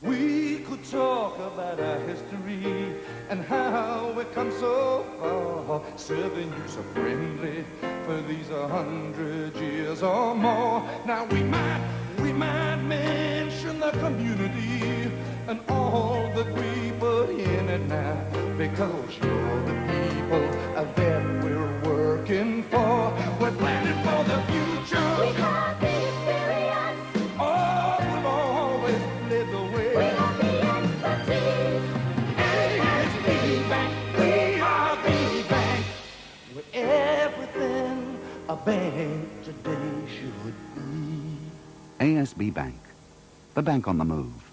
We could talk about our history and how we come so far, serving you so friendly for these a hundred years or more. Now we might, we might mention the community and all that we put in it now, because you're the people that we're working for. We're planning for the future. A bank today should be. ASB Bank, the bank on the move.